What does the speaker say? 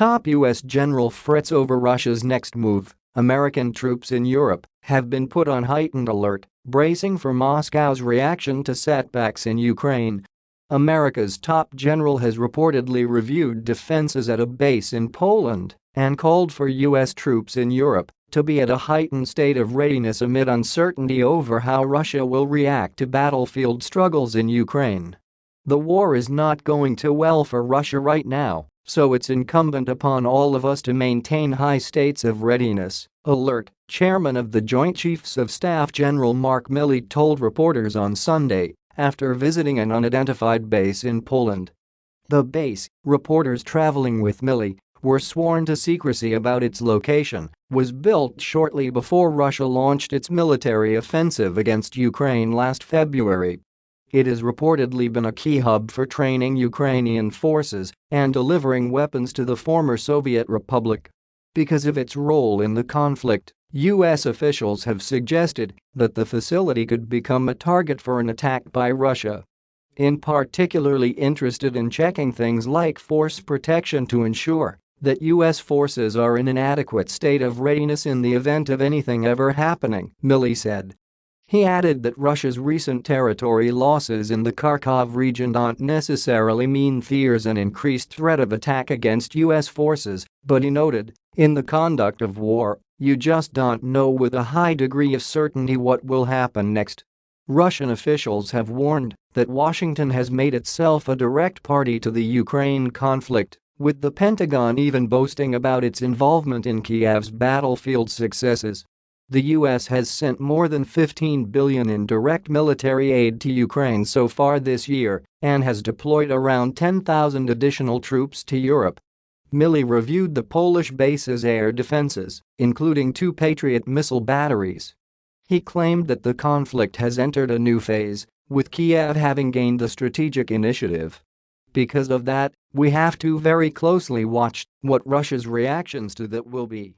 Top U.S. General frets over Russia's next move. American troops in Europe have been put on heightened alert, bracing for Moscow's reaction to setbacks in Ukraine. America's top general has reportedly reviewed defenses at a base in Poland and called for U.S. troops in Europe to be at a heightened state of readiness amid uncertainty over how Russia will react to battlefield struggles in Ukraine. The war is not going too well for Russia right now, so it's incumbent upon all of us to maintain high states of readiness, alert, chairman of the Joint Chiefs of Staff General Mark Milley told reporters on Sunday after visiting an unidentified base in Poland. The base, reporters traveling with Milley, were sworn to secrecy about its location, was built shortly before Russia launched its military offensive against Ukraine last February. It has reportedly been a key hub for training Ukrainian forces and delivering weapons to the former Soviet republic. Because of its role in the conflict, U.S. officials have suggested that the facility could become a target for an attack by Russia. In particularly interested in checking things like force protection to ensure that U.S. forces are in an adequate state of readiness in the event of anything ever happening, Milley said. He added that Russia's recent territory losses in the Kharkov region don't necessarily mean fears an increased threat of attack against U.S. forces, but he noted, in the conduct of war, you just don't know with a high degree of certainty what will happen next. Russian officials have warned that Washington has made itself a direct party to the Ukraine conflict with the Pentagon even boasting about its involvement in Kiev's battlefield successes. The U.S. has sent more than 15 billion in direct military aid to Ukraine so far this year and has deployed around 10,000 additional troops to Europe. Milley reviewed the Polish base's air defenses, including two Patriot missile batteries. He claimed that the conflict has entered a new phase, with Kiev having gained the strategic initiative. Because of that, we have to very closely watch what Russia's reactions to that will be.